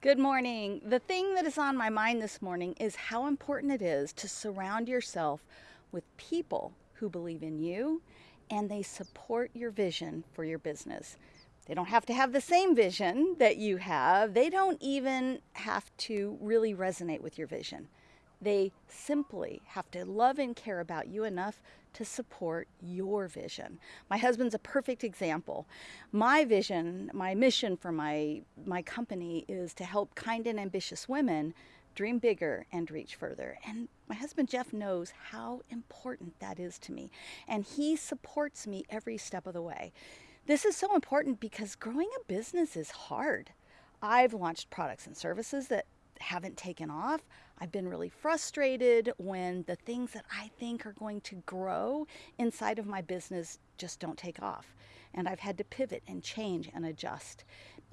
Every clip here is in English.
Good morning. The thing that is on my mind this morning is how important it is to surround yourself with people who believe in you and they support your vision for your business. They don't have to have the same vision that you have. They don't even have to really resonate with your vision. They simply have to love and care about you enough to support your vision. My husband's a perfect example. My vision, my mission for my, my company is to help kind and ambitious women dream bigger and reach further. And my husband Jeff knows how important that is to me. And he supports me every step of the way. This is so important because growing a business is hard. I've launched products and services that haven't taken off. I've been really frustrated when the things that I think are going to grow inside of my business just don't take off. And I've had to pivot and change and adjust.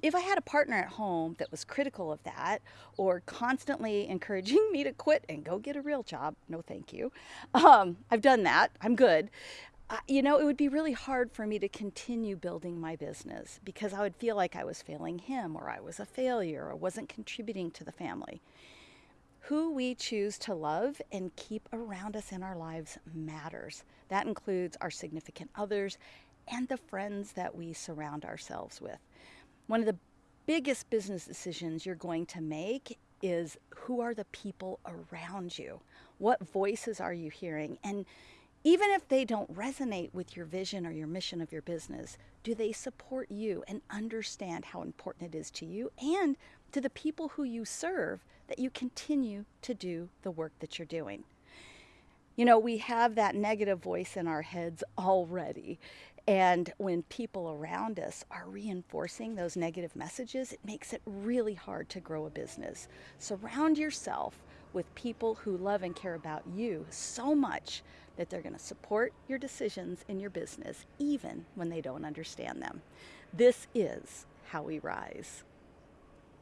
If I had a partner at home that was critical of that or constantly encouraging me to quit and go get a real job, no thank you. Um, I've done that. I'm good you know, it would be really hard for me to continue building my business because I would feel like I was failing him or I was a failure or wasn't contributing to the family. Who we choose to love and keep around us in our lives matters. That includes our significant others and the friends that we surround ourselves with. One of the biggest business decisions you're going to make is who are the people around you? What voices are you hearing? And even if they don't resonate with your vision or your mission of your business, do they support you and understand how important it is to you and to the people who you serve that you continue to do the work that you're doing? You know, we have that negative voice in our heads already. And when people around us are reinforcing those negative messages, it makes it really hard to grow a business. Surround yourself with people who love and care about you so much that they're going to support your decisions in your business, even when they don't understand them. This is how we rise.